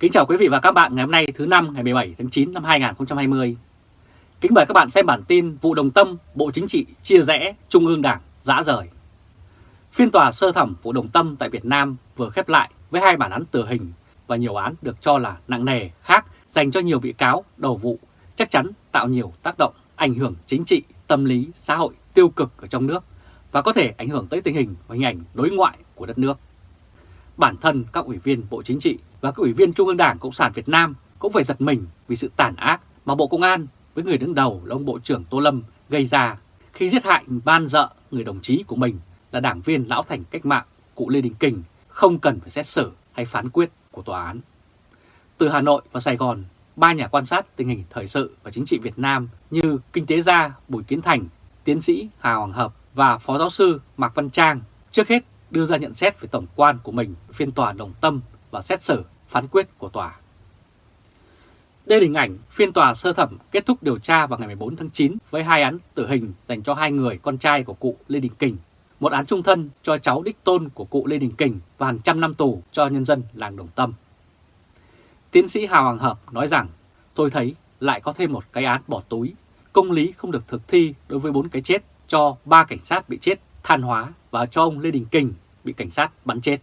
Kính chào quý vị và các bạn ngày hôm nay thứ năm ngày 17 tháng 9 năm 2020. Kính mời các bạn xem bản tin vụ đồng tâm Bộ Chính trị chia rẽ Trung ương Đảng dã rời. Phiên tòa sơ thẩm vụ đồng tâm tại Việt Nam vừa khép lại với hai bản án tử hình và nhiều án được cho là nặng nề khác dành cho nhiều bị cáo đầu vụ chắc chắn tạo nhiều tác động ảnh hưởng chính trị, tâm lý, xã hội tiêu cực ở trong nước và có thể ảnh hưởng tới tình hình và hình ảnh đối ngoại của đất nước. Bản thân các ủy viên Bộ Chính trị và các ủy viên Trung ương Đảng Cộng sản Việt Nam cũng phải giật mình vì sự tàn ác mà Bộ Công an với người đứng đầu là ông Bộ trưởng Tô Lâm gây ra khi giết hại ban dợ người đồng chí của mình là đảng viên lão thành cách mạng cụ Lê Đình Kình không cần phải xét xử hay phán quyết của tòa án. Từ Hà Nội và Sài Gòn, ba nhà quan sát tình hình thời sự và chính trị Việt Nam như kinh tế gia Bùi Kiến Thành, tiến sĩ Hà Hoàng Hợp và phó giáo sư Mạc Văn Trang trước hết đưa ra nhận xét về tổng quan của mình phiên tòa đồng tâm và xét xử phán quyết của tòa. Đây là hình ảnh phiên tòa sơ thẩm kết thúc điều tra vào ngày 14 tháng 9 với hai án tử hình dành cho hai người con trai của cụ Lê Đình Kình, một án trung thân cho cháu đích tôn của cụ Lê Đình Kình và hàng trăm năm tù cho nhân dân làng Đồng Tâm. Tiến sĩ Hà Hoàng Hợp nói rằng, tôi thấy lại có thêm một cái án bỏ túi, công lý không được thực thi đối với bốn cái chết cho ba cảnh sát bị chết than hóa và cho ông Lê Đình Kình bị cảnh sát bắn chết.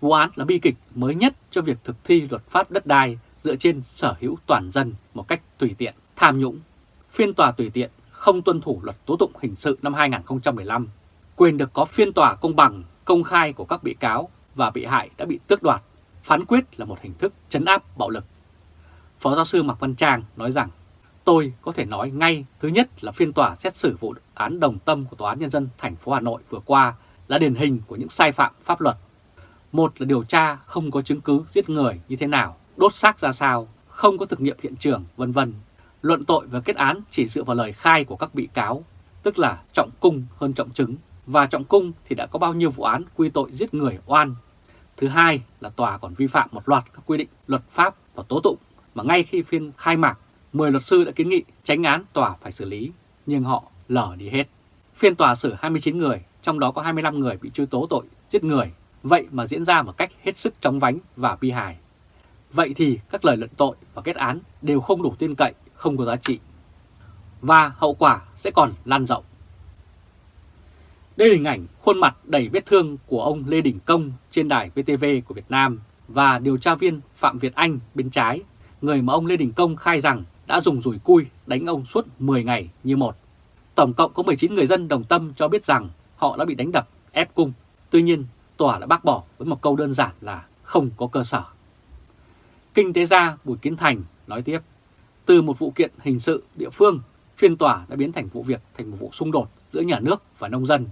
Vụ án là bi kịch mới nhất cho việc thực thi luật pháp đất đai dựa trên sở hữu toàn dân một cách tùy tiện, tham nhũng. Phiên tòa tùy tiện không tuân thủ luật tố tụng hình sự năm 2015. Quyền được có phiên tòa công bằng, công khai của các bị cáo và bị hại đã bị tước đoạt. Phán quyết là một hình thức chấn áp bạo lực. Phó giáo sư Mạc Văn Trang nói rằng, tôi có thể nói ngay thứ nhất là phiên tòa xét xử vụ án đồng tâm của Tòa án Nhân dân thành phố Hà Nội vừa qua là điển hình của những sai phạm pháp luật. Một là điều tra không có chứng cứ giết người như thế nào, đốt xác ra sao, không có thực nghiệm hiện trường, vân vân. Luận tội và kết án chỉ dựa vào lời khai của các bị cáo, tức là trọng cung hơn trọng chứng, và trọng cung thì đã có bao nhiêu vụ án quy tội giết người oan. Thứ hai là tòa còn vi phạm một loạt các quy định luật pháp và tố tụng mà ngay khi phiên khai mạc, 10 luật sư đã kiến nghị tránh án tòa phải xử lý, nhưng họ lở đi hết. Phiên tòa xử 29 người, trong đó có 25 người bị truy tố tội giết người, vậy mà diễn ra một cách hết sức chóng vánh và bi hài. Vậy thì các lời luận tội và kết án đều không đủ tin cậy, không có giá trị. Và hậu quả sẽ còn lan rộng. Đây là hình ảnh khuôn mặt đầy vết thương của ông Lê Đình Công trên đài VTV của Việt Nam và điều tra viên Phạm Việt Anh bên trái, người mà ông Lê Đình Công khai rằng đã dùng rùi cui đánh ông suốt 10 ngày như một. Tổng cộng có 19 người dân đồng tâm cho biết rằng họ đã bị đánh đập, ép cung. Tuy nhiên, tòa đã bác bỏ với một câu đơn giản là không có cơ sở. Kinh tế gia Bùi Kiến Thành nói tiếp, từ một vụ kiện hình sự địa phương, phiên tòa đã biến thành vụ việc thành một vụ xung đột giữa nhà nước và nông dân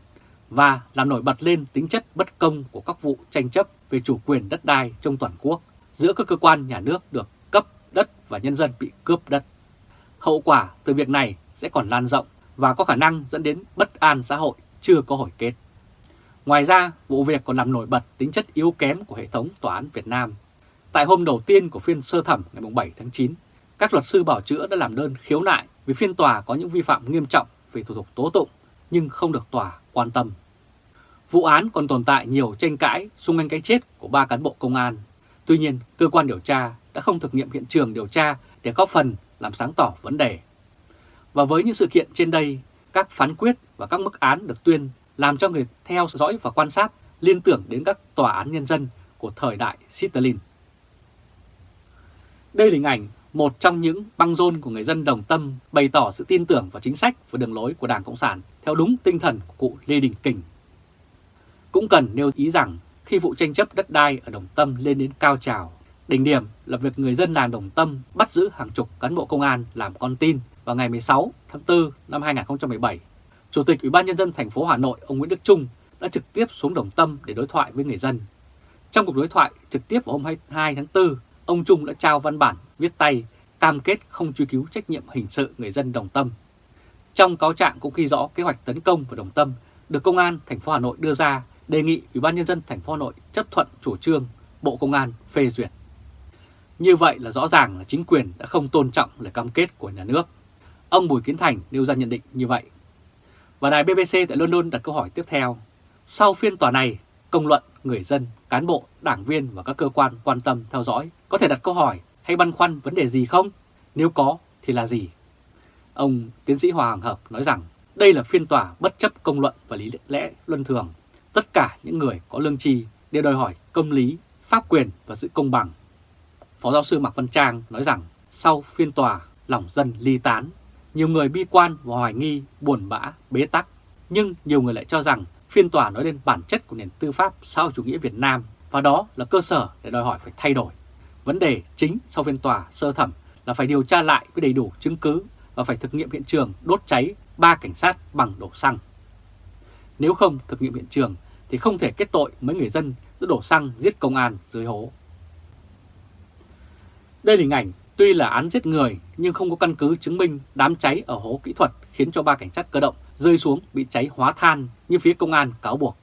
và làm nổi bật lên tính chất bất công của các vụ tranh chấp về chủ quyền đất đai trong toàn quốc giữa các cơ quan nhà nước được cấp đất và nhân dân bị cướp đất. Hậu quả từ việc này sẽ còn lan rộng và có khả năng dẫn đến bất an xã hội chưa có hồi kết. Ngoài ra, vụ việc còn làm nổi bật tính chất yếu kém của hệ thống tòa án Việt Nam. Tại hôm đầu tiên của phiên sơ thẩm ngày 7 tháng 9, các luật sư bảo chữa đã làm đơn khiếu nại vì phiên tòa có những vi phạm nghiêm trọng về thủ tục tố tụng nhưng không được tòa quan tâm. Vụ án còn tồn tại nhiều tranh cãi xung quanh cái chết của ba cán bộ công an. Tuy nhiên, cơ quan điều tra đã không thực nghiệm hiện trường điều tra để góp phần làm sáng tỏ vấn đề. Và với những sự kiện trên đây, các phán quyết và các mức án được tuyên làm cho người theo dõi và quan sát liên tưởng đến các tòa án nhân dân của thời đại Stalin. Đây là hình ảnh một trong những băng rôn của người dân đồng tâm bày tỏ sự tin tưởng vào chính sách và đường lối của Đảng Cộng sản theo đúng tinh thần của cụ Lê Đình Kình. Cũng cần nêu ý rằng khi vụ tranh chấp đất đai ở Đồng Tâm lên đến cao trào, đỉnh điểm là việc người dân làng Đồng Tâm bắt giữ hàng chục cán bộ công an làm con tin vào ngày 16 tháng 4 năm 2017 Chủ tịch Ủy ban nhân dân thành phố Hà Nội ông Nguyễn Đức Trung đã trực tiếp xuống Đồng Tâm để đối thoại với người dân. Trong cuộc đối thoại trực tiếp vào hôm 22 tháng 4, ông Trung đã trao văn bản viết tay cam kết không truy cứu trách nhiệm hình sự người dân Đồng Tâm. Trong cáo trạng cũng ghi rõ kế hoạch tấn công vào Đồng Tâm được công an thành phố Hà Nội đưa ra đề nghị Ủy ban nhân dân thành phố Hà Nội chấp thuận chủ trương Bộ Công an phê duyệt. Như vậy là rõ ràng là chính quyền đã không tôn trọng lời cam kết của nhà nước. Ông Bùi Kiến Thành nêu ra nhận định như vậy. Và đài BBC tại London đặt câu hỏi tiếp theo. Sau phiên tòa này, công luận người dân, cán bộ, đảng viên và các cơ quan quan tâm theo dõi có thể đặt câu hỏi hay băn khoăn vấn đề gì không? Nếu có thì là gì? Ông tiến sĩ Hoàng Hợp nói rằng đây là phiên tòa bất chấp công luận và lý lẽ luân thường. Tất cả những người có lương tri đều đòi hỏi công lý, pháp quyền và sự công bằng. Phó giáo sư Mạc Văn Trang nói rằng sau phiên tòa lòng dân ly tán, nhiều người bi quan và hoài nghi, buồn bã, bế tắc. Nhưng nhiều người lại cho rằng phiên tòa nói lên bản chất của nền tư pháp xã hội chủ nghĩa Việt Nam và đó là cơ sở để đòi hỏi phải thay đổi. Vấn đề chính sau phiên tòa sơ thẩm là phải điều tra lại với đầy đủ chứng cứ và phải thực nghiệm hiện trường đốt cháy ba cảnh sát bằng đổ xăng. Nếu không thực nghiệm hiện trường thì không thể kết tội mấy người dân đã đổ xăng giết công an dưới hố. Đây là hình ảnh tuy là án giết người nhưng không có căn cứ chứng minh đám cháy ở hố kỹ thuật khiến cho ba cảnh sát cơ động rơi xuống bị cháy hóa than như phía công an cáo buộc.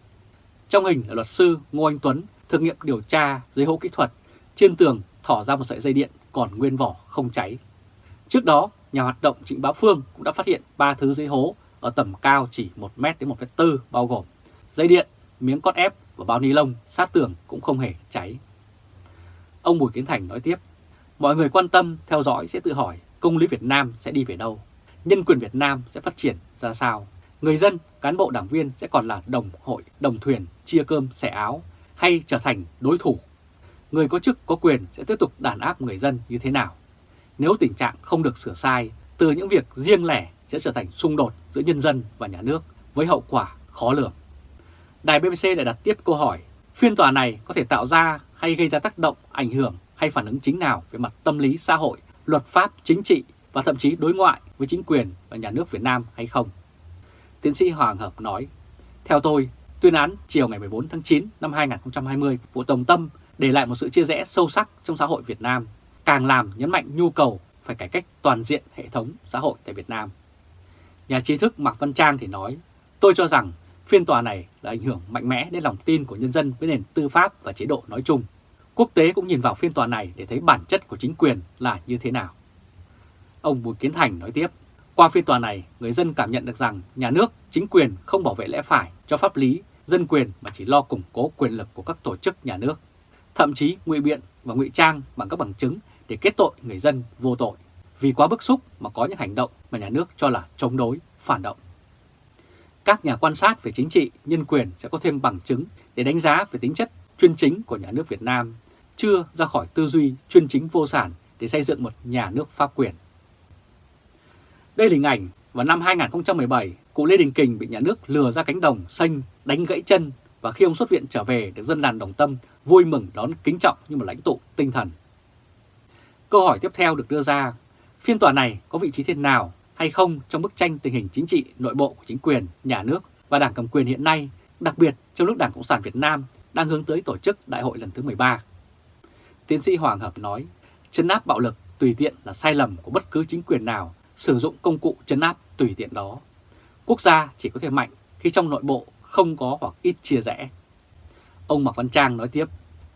Trong hình là luật sư Ngô Anh Tuấn thực nghiệm điều tra dưới hố kỹ thuật, trên tường thỏ ra một sợi dây điện còn nguyên vỏ không cháy. Trước đó, nhà hoạt động Trịnh Bá Phương cũng đã phát hiện ba thứ dưới hố ở tầm cao chỉ 1m đến 1m4 bao gồm dây điện, miếng cốt ép và bao ni lông sát tường cũng không hề cháy. Ông Bùi Kiến Thành nói tiếp, mọi người quan tâm, theo dõi sẽ tự hỏi công lý Việt Nam sẽ đi về đâu, nhân quyền Việt Nam sẽ phát triển ra sao, người dân, cán bộ đảng viên sẽ còn là đồng hội, đồng thuyền, chia cơm, xẻ áo hay trở thành đối thủ. Người có chức có quyền sẽ tiếp tục đàn áp người dân như thế nào? Nếu tình trạng không được sửa sai, từ những việc riêng lẻ sẽ trở thành xung đột giữa nhân dân và nhà nước với hậu quả khó lường. Đài BBC lại đặt tiếp câu hỏi, phiên tòa này có thể tạo ra hay gây ra tác động, ảnh hưởng hay phản ứng chính nào về mặt tâm lý xã hội, luật pháp, chính trị và thậm chí đối ngoại với chính quyền và nhà nước Việt Nam hay không? Tiến sĩ Hoàng Hợp nói, theo tôi, tuyên án chiều ngày 14 tháng 9 năm 2020 của Tổng Tâm để lại một sự chia rẽ sâu sắc trong xã hội Việt Nam, càng làm nhấn mạnh nhu cầu phải cải cách toàn diện hệ thống xã hội tại Việt Nam. Nhà trí thức Mạc Văn Trang thì nói, tôi cho rằng phiên tòa này là ảnh hưởng mạnh mẽ đến lòng tin của nhân dân với nền tư pháp và chế độ nói chung. Quốc tế cũng nhìn vào phiên tòa này để thấy bản chất của chính quyền là như thế nào. Ông Bùi Kiến Thành nói tiếp, qua phiên tòa này, người dân cảm nhận được rằng nhà nước, chính quyền không bảo vệ lẽ phải cho pháp lý, dân quyền mà chỉ lo củng cố quyền lực của các tổ chức nhà nước. Thậm chí ngụy biện và ngụy trang bằng các bằng chứng để kết tội người dân vô tội. Vì quá bức xúc mà có những hành động mà nhà nước cho là chống đối, phản động. Các nhà quan sát về chính trị, nhân quyền sẽ có thêm bằng chứng để đánh giá về tính chất chuyên chính của nhà nước Việt Nam, chưa ra khỏi tư duy chuyên chính vô sản để xây dựng một nhà nước pháp quyền. Đây là hình ảnh vào năm 2017, cụ Lê Đình Kình bị nhà nước lừa ra cánh đồng xanh, đánh gãy chân và khi ông xuất viện trở về được dân làng Đồng Tâm vui mừng đón kính trọng như một lãnh tụ tinh thần. Câu hỏi tiếp theo được đưa ra, phiên tòa này có vị trí thế nào hay không trong bức tranh tình hình chính trị nội bộ của chính quyền, nhà nước và đảng cầm quyền hiện nay, đặc biệt trong lúc Đảng Cộng sản Việt Nam đang hướng tới tổ chức đại hội lần thứ 13. Tiến sĩ Hoàng Hợp nói, chấn áp bạo lực tùy tiện là sai lầm của bất cứ chính quyền nào sử dụng công cụ chấn áp tùy tiện đó. Quốc gia chỉ có thể mạnh khi trong nội bộ không có hoặc ít chia rẽ. Ông Mạc Văn Trang nói tiếp,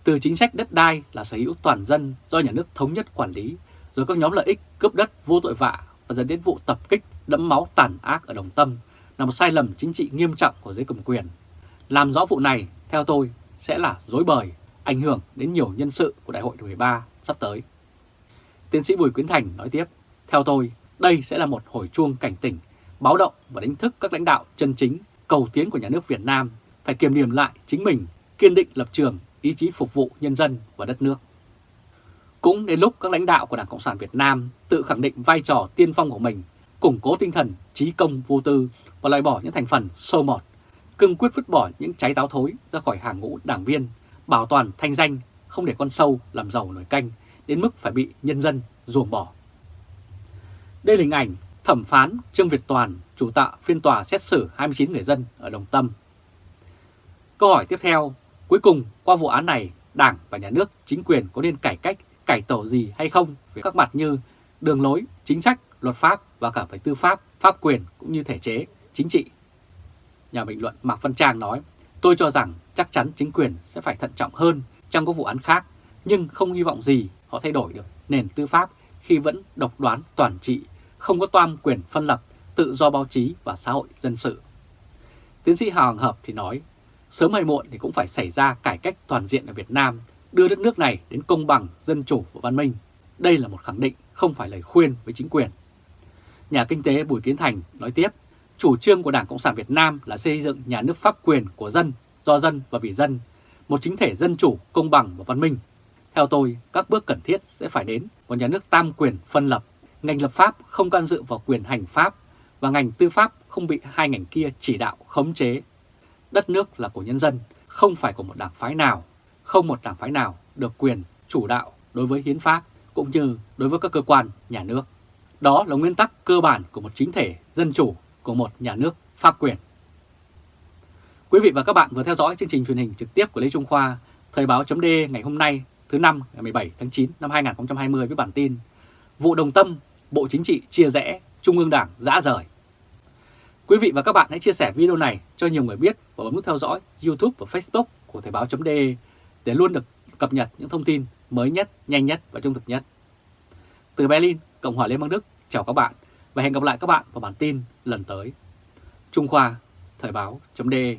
từ chính sách đất đai là sở hữu toàn dân do nhà nước thống nhất quản lý, rồi các nhóm lợi ích cướp đất vô tội vạ và dẫn đến vụ tập kích đẫm máu tàn ác ở Đồng Tâm là một sai lầm chính trị nghiêm trọng của giới cầm quyền. Làm rõ vụ này, theo tôi, sẽ là dối bời, ảnh hưởng đến nhiều nhân sự của Đại hội 13 sắp tới. Tiến sĩ Bùi Quyến Thành nói tiếp, theo tôi, đây sẽ là một hồi chuông cảnh tỉnh, báo động và đánh thức các lãnh đạo chân chính, cầu tiến của nhà nước Việt Nam phải kiềm điểm lại chính mình, kiên định lập trường, ý chí phục vụ nhân dân và đất nước. Cũng đến lúc các lãnh đạo của Đảng Cộng sản Việt Nam tự khẳng định vai trò tiên phong của mình, củng cố tinh thần trí công vô tư và loại bỏ những thành phần sâu mọt, cương quyết vứt bỏ những trái táo thối ra khỏi hàng ngũ đảng viên, bảo toàn thanh danh, không để con sâu làm giàu nổi canh, đến mức phải bị nhân dân ruồng bỏ. Đây là hình ảnh thẩm phán Trương Việt Toàn chủ tạ phiên tòa xét xử 29 người dân ở Đồng Tâm. Câu hỏi tiếp theo, cuối cùng qua vụ án này, Đảng và Nhà nước, chính quyền có nên cải cách, cải tổ gì hay không về các mặt như đường lối, chính sách, luật pháp và cả về tư pháp, pháp quyền cũng như thể chế, chính trị. Nhà bình luận Mạc Văn Trang nói, tôi cho rằng chắc chắn chính quyền sẽ phải thận trọng hơn trong các vụ án khác, nhưng không hy vọng gì họ thay đổi được nền tư pháp khi vẫn độc đoán toàn trị không có toan quyền phân lập, tự do báo chí và xã hội dân sự. Tiến sĩ Hoàng Hợp thì nói, sớm hay muộn thì cũng phải xảy ra cải cách toàn diện ở Việt Nam, đưa đất nước này đến công bằng, dân chủ và văn minh. Đây là một khẳng định, không phải lời khuyên với chính quyền. Nhà kinh tế Bùi Kiến Thành nói tiếp, chủ trương của Đảng Cộng sản Việt Nam là xây dựng nhà nước pháp quyền của dân, do dân và vì dân, một chính thể dân chủ, công bằng và văn minh. Theo tôi, các bước cần thiết sẽ phải đến một nhà nước tam quyền phân lập, ngành lập pháp không can dự vào quyền hành pháp và ngành tư pháp không bị hai ngành kia chỉ đạo, khống chế. Đất nước là của nhân dân, không phải của một đảng phái nào, không một đảng phái nào được quyền chủ đạo đối với hiến pháp cũng như đối với các cơ quan nhà nước. Đó là nguyên tắc cơ bản của một chính thể dân chủ của một nhà nước pháp quyền. Quý vị và các bạn vừa theo dõi chương trình truyền hình trực tiếp của Lê Trung Khoa, Thời báo chấm ngày hôm nay thứ năm ngày 17 tháng 9 năm 2020 với bản tin Vụ Đồng Tâm, Bộ Chính trị chia rẽ, Trung ương Đảng dã rời. Quý vị và các bạn hãy chia sẻ video này cho nhiều người biết và bấm nút theo dõi YouTube và Facebook của Thời báo.de để luôn được cập nhật những thông tin mới nhất, nhanh nhất và trung thực nhất. Từ Berlin, Cộng hòa Liên bang Đức, chào các bạn và hẹn gặp lại các bạn vào bản tin lần tới. Trung Khoa, Thời báo.de